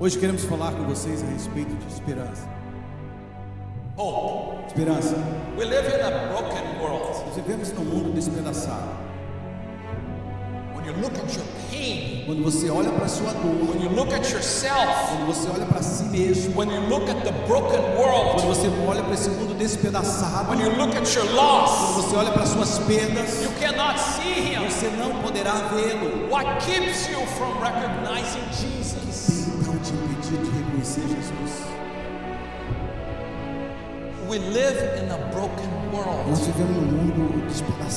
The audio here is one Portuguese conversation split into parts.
Hoje queremos falar com vocês a respeito de esperança. Hope. Esperança. We live in a broken world. Nós vivemos num mundo despedaçado. When you look at your pain, Quando você olha para sua dor, when you look at yourself, quando você olha para si mesmo, when you look at the broken quando world, você olha para esse mundo despedaçado, when you look at your quando loss, você olha para suas perdas, you cannot see. Você não poderá vê-lo. What keeps you from recognizing Jesus? Então te impedir de reconhecer Jesus. We live in a broken world Nós vivemos num mundo despedaçado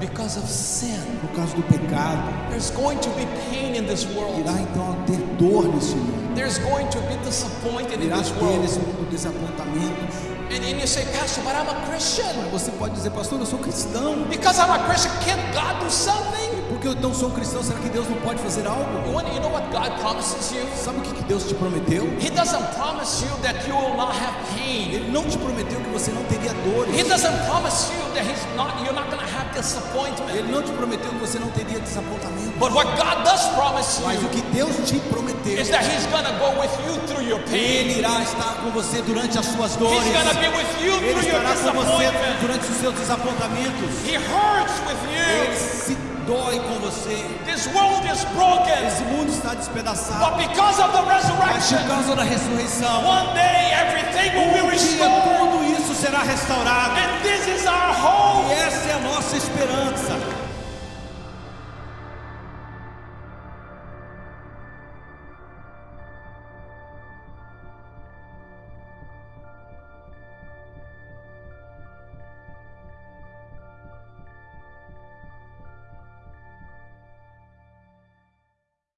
because of sin. por causa do pecado. There's going to be pain in this world. Irá então ter dor nesse mundo. There's going to be disappointment in Irá this ter world. nesse mundo desapontamentos. And, and you say, Pastor, but I'm a Christian. Você pode dizer, pastor, eu sou cristão. Because I'm a Christian, can't God do something? Porque eu não sou cristão, será que Deus não pode fazer algo? You, want, you know what God promises you? Sabe o que Deus te prometeu? He doesn't promise you that you will not have pain. Ele não te prometeu que você não teria He dores. doesn't promise you that he's not, you're not going to have disappointment. Ele não te prometeu que você não teria desapontamento. But what God does promise Mas o you que Deus te prometeu, is that he's going to go with you through your pain. Ele irá estar com você durante as suas He's dores. going to be with you Ele through your estará com você durante os seus desapontamentos. He hurts with Ele you. se dói com você. This world is broken. Esse mundo está despedaçado. But because of the Mas por resurrection, causa da ressurreição, one day everything will be um dia restored. tudo isso será restaurado. And this is our hope. E essa é a nossa esperança.